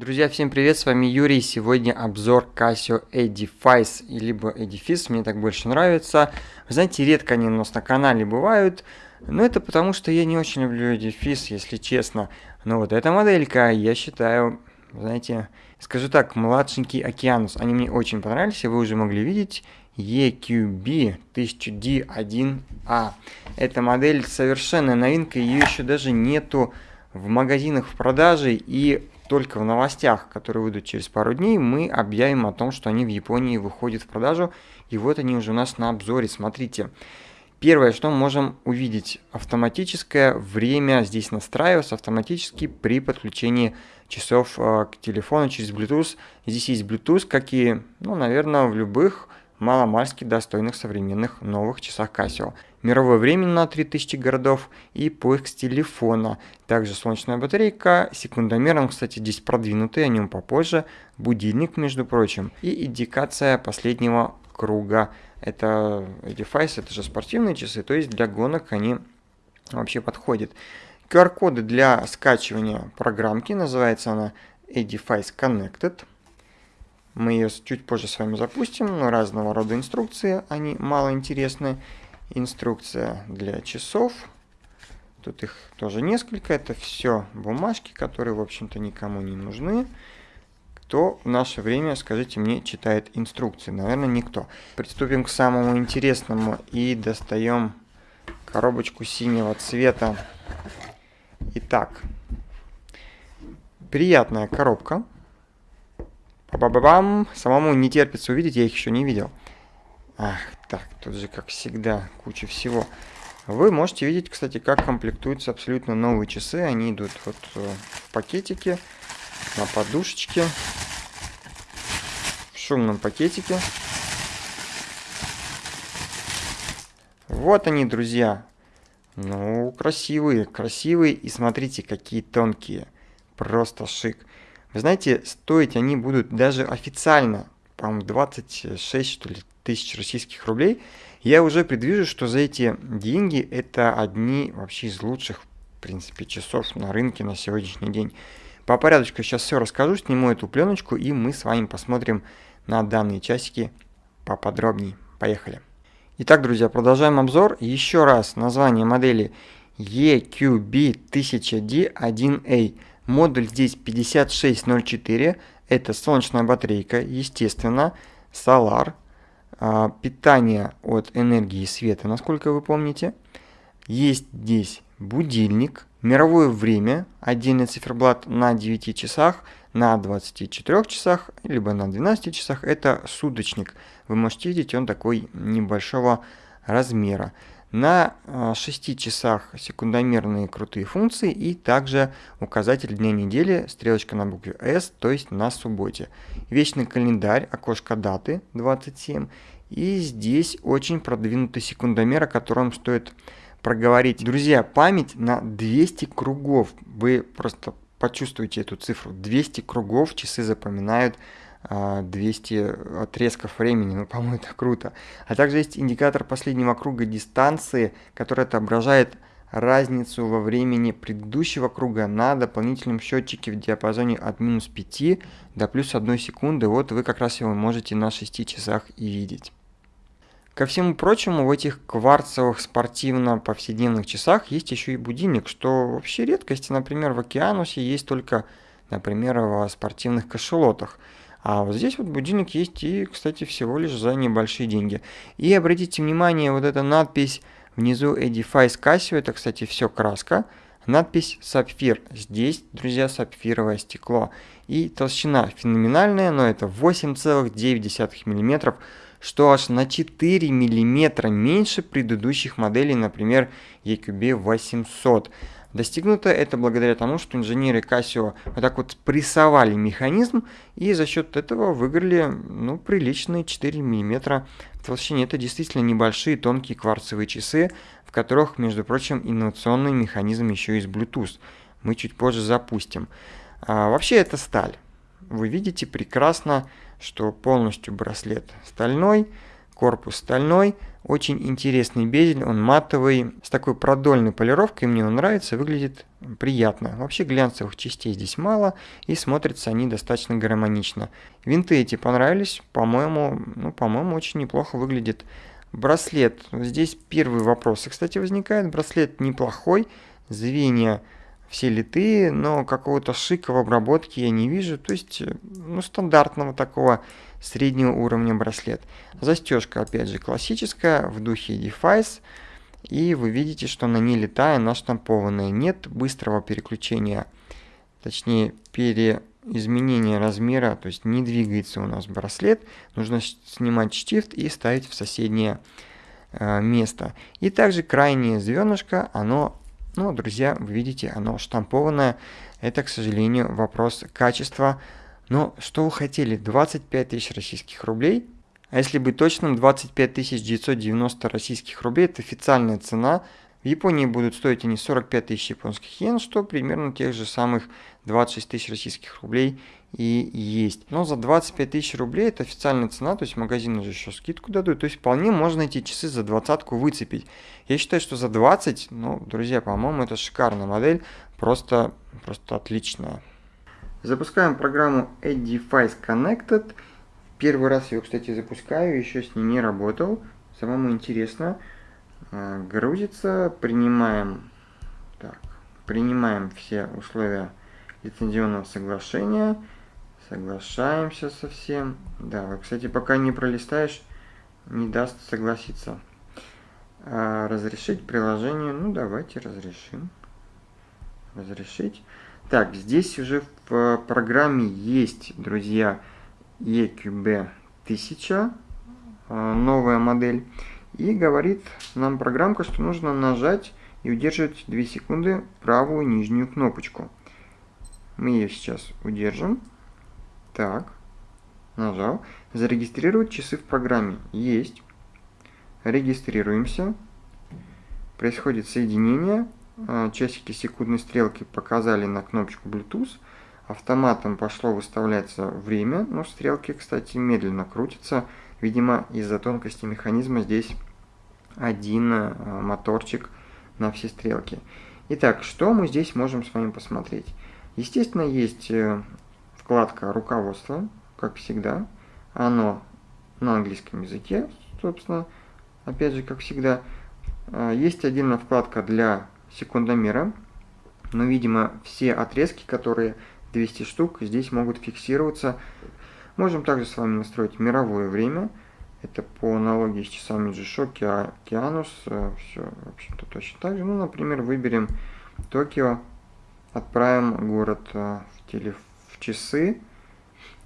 Друзья, всем привет, с вами Юрий. Сегодня обзор Casio Edifice, либо Edifice, мне так больше нравится. Вы знаете, редко они у нас на канале бывают, но это потому, что я не очень люблю Edifice, если честно. Но вот эта моделька, я считаю, знаете, скажу так, младшенький Океанус. Они мне очень понравились, вы уже могли видеть. EQB 1000D1A. Эта модель совершенно новинка, ее еще даже нету в магазинах в продаже, и только в новостях, которые выйдут через пару дней, мы объявим о том, что они в Японии выходят в продажу. И вот они уже у нас на обзоре. Смотрите. Первое, что мы можем увидеть, автоматическое время здесь настраивается автоматически при подключении часов э, к телефону через Bluetooth. Здесь есть Bluetooth, как и, ну, наверное, в любых маломальски достойных современных новых часах Casio. Мировое время на 3000 городов и поиск с телефона. Также солнечная батарейка, секундомером, кстати, здесь продвинутый, о нем попозже. Будильник, между прочим. И индикация последнего круга. Это девайс, это же спортивные часы, то есть для гонок они вообще подходят. QR-коды для скачивания программки, называется она Edifice Connected. Мы ее чуть позже с вами запустим, но разного рода инструкции, они мало интересны. Инструкция для часов. Тут их тоже несколько. Это все бумажки, которые, в общем-то, никому не нужны. Кто в наше время, скажите мне, читает инструкции? Наверное, никто. Приступим к самому интересному и достаем коробочку синего цвета. Итак, приятная коробка. Ба-ба-бам! Самому не терпится увидеть, я их еще не видел. Ах, так, тут же, как всегда, куча всего. Вы можете видеть, кстати, как комплектуются абсолютно новые часы. Они идут вот э, в пакетике, на подушечке, в шумном пакетике. Вот они, друзья. Ну, красивые, красивые. И смотрите, какие тонкие. Просто шик. Вы знаете, стоить они будут даже официально, по-моему, 26 что ли, тысяч российских рублей. Я уже предвижу, что за эти деньги это одни вообще из лучших, в принципе, часов на рынке на сегодняшний день. По порядочку сейчас все расскажу, сниму эту пленочку, и мы с вами посмотрим на данные часики поподробнее. Поехали. Итак, друзья, продолжаем обзор. Еще раз название модели EQB1000D1A. Модуль здесь 5604, это солнечная батарейка, естественно, а, питание от энергии света, насколько вы помните. Есть здесь будильник, мировое время, отдельный циферблат на 9 часах, на 24 часах, либо на 12 часах, это суточник. Вы можете видеть, он такой небольшого размера. На 6 а, часах секундомерные крутые функции и также указатель дня недели, стрелочка на букве S, то есть на субботе. Вечный календарь, окошко даты 27. И здесь очень продвинутый секундомер, о котором стоит проговорить. Друзья, память на 200 кругов. Вы просто почувствуете эту цифру. 200 кругов часы запоминают 200 а, отрезков времени, ну, по-моему, это круто. А также есть индикатор последнего круга дистанции, который отображает разницу во времени предыдущего круга на дополнительном счетчике в диапазоне от минус 5 до плюс 1 секунды. Вот вы как раз его можете на 6 часах и видеть. Ко всему прочему, в этих кварцевых спортивно-повседневных часах есть еще и будильник, что вообще редкость. Например, в Океанусе есть только, например, в спортивных кошелотах. А вот здесь вот будильник есть и, кстати, всего лишь за небольшие деньги. И обратите внимание, вот эта надпись внизу Edifice Casio, это, кстати, все краска. Надпись сапфир. Здесь, друзья, сапфировое стекло. И толщина феноменальная, но это 8,9 мм, что аж на 4 мм меньше предыдущих моделей, например, EQB 800. Достигнуто это благодаря тому, что инженеры Casio вот так вот прессовали механизм и за счет этого выиграли ну, приличные 4 мм в толщине. Это действительно небольшие тонкие кварцевые часы, в которых, между прочим, инновационный механизм еще из Bluetooth. Мы чуть позже запустим. А, вообще это сталь. Вы видите прекрасно, что полностью браслет стальной, корпус стальной, очень интересный безель, он матовый, с такой продольной полировкой, мне он нравится, выглядит приятно. Вообще глянцевых частей здесь мало, и смотрятся они достаточно гармонично. Винты эти понравились, по-моему, ну, по-моему, очень неплохо выглядит. Браслет, здесь первый вопрос, кстати, возникает, браслет неплохой, звенья все литые, но какого-то шика в обработке я не вижу. То есть, э, ну, стандартного такого среднего уровня браслет. Застежка, опять же, классическая, в духе Defice. И вы видите, что на ней летая наштампованная. Нет быстрого переключения, точнее, переизменения размера, то есть не двигается у нас браслет. Нужно снимать штифт и ставить в соседнее э, место. И также крайнее звенышко, оно ну, друзья, вы видите, оно штампованное. Это, к сожалению, вопрос качества. Но что вы хотели? 25 тысяч российских рублей? А если быть точным, 25 990 российских рублей – это официальная цена – в Японии будут стоить они 45 тысяч японских йен, что примерно тех же самых 26 тысяч российских рублей и есть. Но за 25 тысяч рублей это официальная цена, то есть магазины же еще скидку дадут, то есть вполне можно эти часы за двадцатку выцепить. Я считаю, что за 20, ну, друзья, по-моему, это шикарная модель, просто, просто отличная. Запускаем программу Edifice Connected. Первый раз ее, кстати, запускаю, еще с ней не работал. Самому интересно. А, грузится, принимаем, так, принимаем все условия лицензионного соглашения, соглашаемся со всем. Да, кстати, пока не пролистаешь, не даст согласиться. А, разрешить приложение, ну давайте разрешим. Разрешить. Так, здесь уже в программе есть, друзья, EQB 1000, а, новая модель. И говорит нам программка, что нужно нажать и удерживать 2 секунды правую нижнюю кнопочку. Мы ее сейчас удержим. Так, нажал. Зарегистрировать часы в программе. Есть. Регистрируемся. Происходит соединение. А, часики секундной стрелки показали на кнопочку Bluetooth. Автоматом пошло выставляться время, но стрелки, кстати, медленно крутятся. Видимо, из-за тонкости механизма здесь один э, моторчик на все стрелки. Итак, что мы здесь можем с вами посмотреть? Естественно, есть э, вкладка руководства, как всегда. Оно на английском языке, собственно, опять же, как всегда. Э, есть отдельная вкладка для секундомера, но, видимо, все отрезки, которые 200 штук, здесь могут фиксироваться. Можем также с вами настроить мировое время – это по аналогии с часами G-Shock, Океанус. Э, Все, в общем-то, точно так же. Ну, например, выберем Токио, отправим город э, в, теле... часы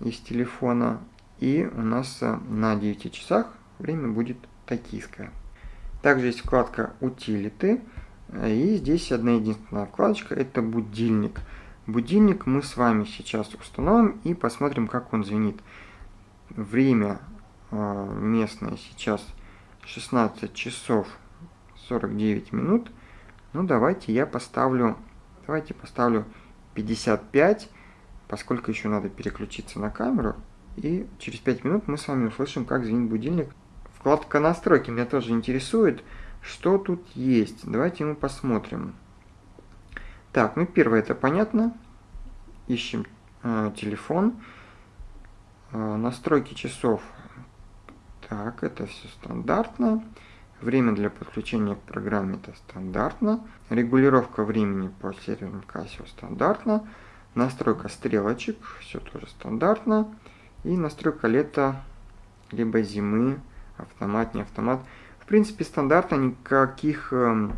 из телефона. И у нас э, на 9 часах время будет токийское. Также есть вкладка «Утилиты». И здесь одна единственная вкладочка – это «Будильник». Будильник мы с вами сейчас установим и посмотрим, как он звенит. Время а, местное сейчас 16 часов 49 минут. Ну, давайте я поставлю, давайте поставлю 55, поскольку еще надо переключиться на камеру. И через 5 минут мы с вами услышим, как звенит будильник. Вкладка настройки меня тоже интересует, что тут есть. Давайте мы посмотрим. Так, ну первое это понятно. Ищем э, телефон. Э, настройки часов так, это все стандартно. Время для подключения к программе это стандартно. Регулировка времени по серверным Casio стандартно. Настройка стрелочек, все тоже стандартно. И настройка лета, либо зимы, автомат, не автомат. В принципе, стандартно, никаких э,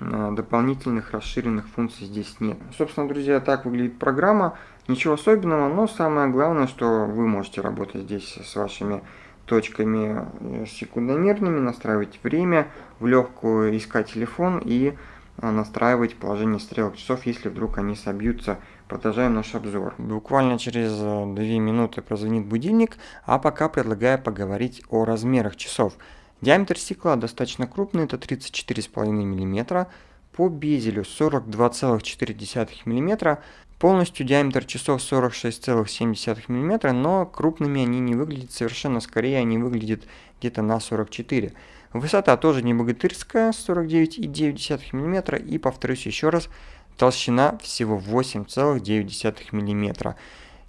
дополнительных расширенных функций здесь нет. Собственно, друзья, так выглядит программа. Ничего особенного, но самое главное, что вы можете работать здесь с вашими точками э, секундомерными, настраивать время, в легкую искать телефон и э, настраивать положение стрелок часов, если вдруг они собьются. Продолжаем наш обзор. Буквально через 2 э, минуты прозвонит будильник, а пока предлагаю поговорить о размерах часов. Диаметр стекла достаточно крупный, это 34,5 мм, по безелю 42,4 мм, Полностью диаметр часов 46,7 мм, но крупными они не выглядят совершенно, скорее они выглядят где-то на 44. Высота тоже не богатырская, 49,9 мм. И повторюсь еще раз, толщина всего 8,9 мм.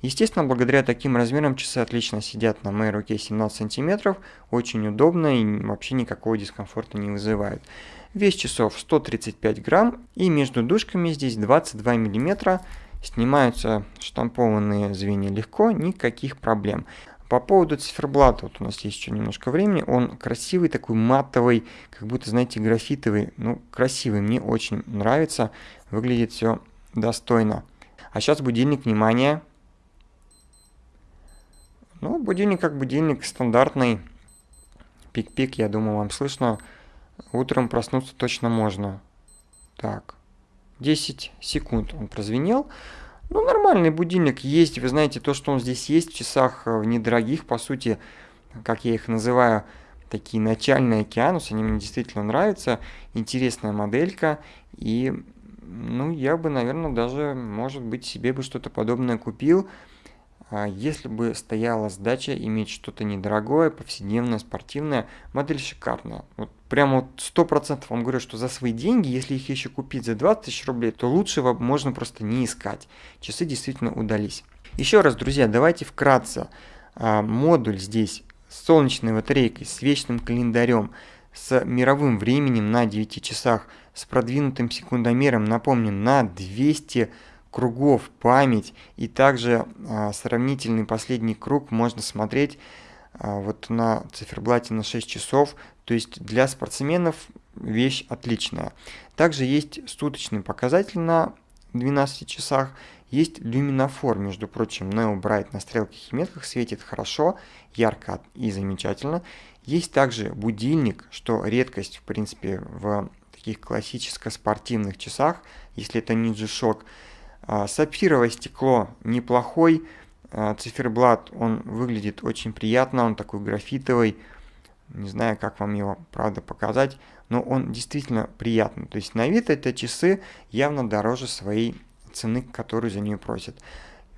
Естественно, благодаря таким размерам часы отлично сидят на моей руке 17 см, очень удобно и вообще никакого дискомфорта не вызывает. Вес часов 135 грамм и между дужками здесь 22 мм. Снимаются штампованные звенья легко, никаких проблем. По поводу циферблата, вот у нас есть еще немножко времени, он красивый, такой матовый, как будто, знаете, графитовый, ну, красивый, мне очень нравится, выглядит все достойно. А сейчас будильник, внимание. Ну, будильник как будильник, стандартный, пик-пик, я думаю, вам слышно. Утром проснуться точно можно. Так, 10 секунд он прозвенел. Ну, нормальный будильник есть. Вы знаете, то, что он здесь есть в часах э, в недорогих, по сути, как я их называю, такие начальные океанус, они мне действительно нравятся. Интересная моделька. И, ну, я бы, наверное, даже, может быть, себе бы что-то подобное купил. А если бы стояла задача иметь что-то недорогое, повседневное, спортивное, модель шикарная. Вот прямо вот 100% вам говорю, что за свои деньги, если их еще купить за 20 тысяч рублей, то лучше можно просто не искать. Часы действительно удались. Еще раз, друзья, давайте вкратце. А, модуль здесь с солнечной батарейкой, с вечным календарем, с мировым временем на 9 часах, с продвинутым секундомером, напомню, на 200 кругов память и также а, сравнительный последний круг можно смотреть а, вот на циферблате на 6 часов, то есть для спортсменов вещь отличная. Также есть суточный показатель на 12 часах, есть люминофор, между прочим, Neo Bright на стрелках и метках светит хорошо, ярко и замечательно. Есть также будильник, что редкость, в принципе, в таких классическо-спортивных часах, если это не G-Shock. А, сапфировое стекло неплохой, а, циферблат, он выглядит очень приятно, он такой графитовый, не знаю, как вам его, правда, показать, но он действительно приятный. То есть на вид это часы явно дороже своей цены, которую за нее просят.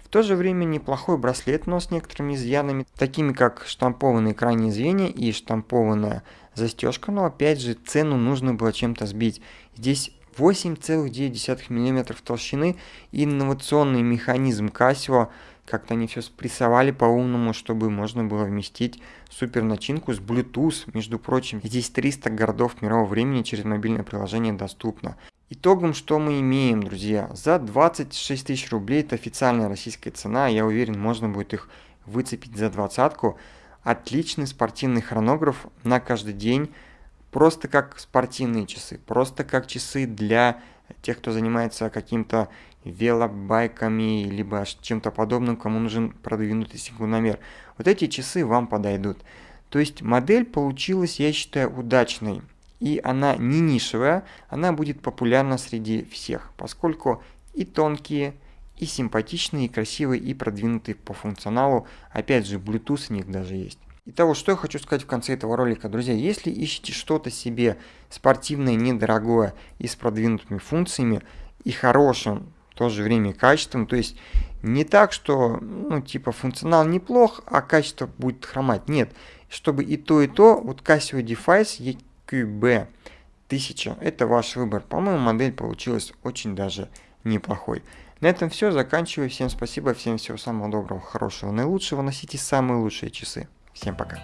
В то же время неплохой браслет, но с некоторыми изъянами, такими как штампованные крайние звенья и штампованная застежка, но опять же цену нужно было чем-то сбить. Здесь 8,9 мм толщины и инновационный механизм Casio. Как-то они все спрессовали по-умному, чтобы можно было вместить супер начинку с Bluetooth. Между прочим, здесь 300 городов мирового времени через мобильное приложение доступно. Итогом что мы имеем, друзья? За 26 тысяч рублей, это официальная российская цена, я уверен, можно будет их выцепить за двадцатку. Отличный спортивный хронограф на каждый день просто как спортивные часы, просто как часы для тех, кто занимается каким-то велобайками, либо чем-то подобным, кому нужен продвинутый секундомер. Вот эти часы вам подойдут. То есть модель получилась, я считаю, удачной. И она не нишевая, она будет популярна среди всех, поскольку и тонкие, и симпатичные, и красивые, и продвинутые по функционалу. Опять же, Bluetooth у них даже есть. Итого, что я хочу сказать в конце этого ролика, друзья, если ищете что-то себе спортивное, недорогое и с продвинутыми функциями и хорошим в то же время качеством, то есть не так, что, ну, типа, функционал неплох, а качество будет хромать, нет, чтобы и то, и то, вот Casio Device EQB 1000, это ваш выбор, по-моему, модель получилась очень даже неплохой. На этом все, заканчиваю, всем спасибо, всем всего самого доброго, хорошего, наилучшего, носите самые лучшие часы. Всем пока.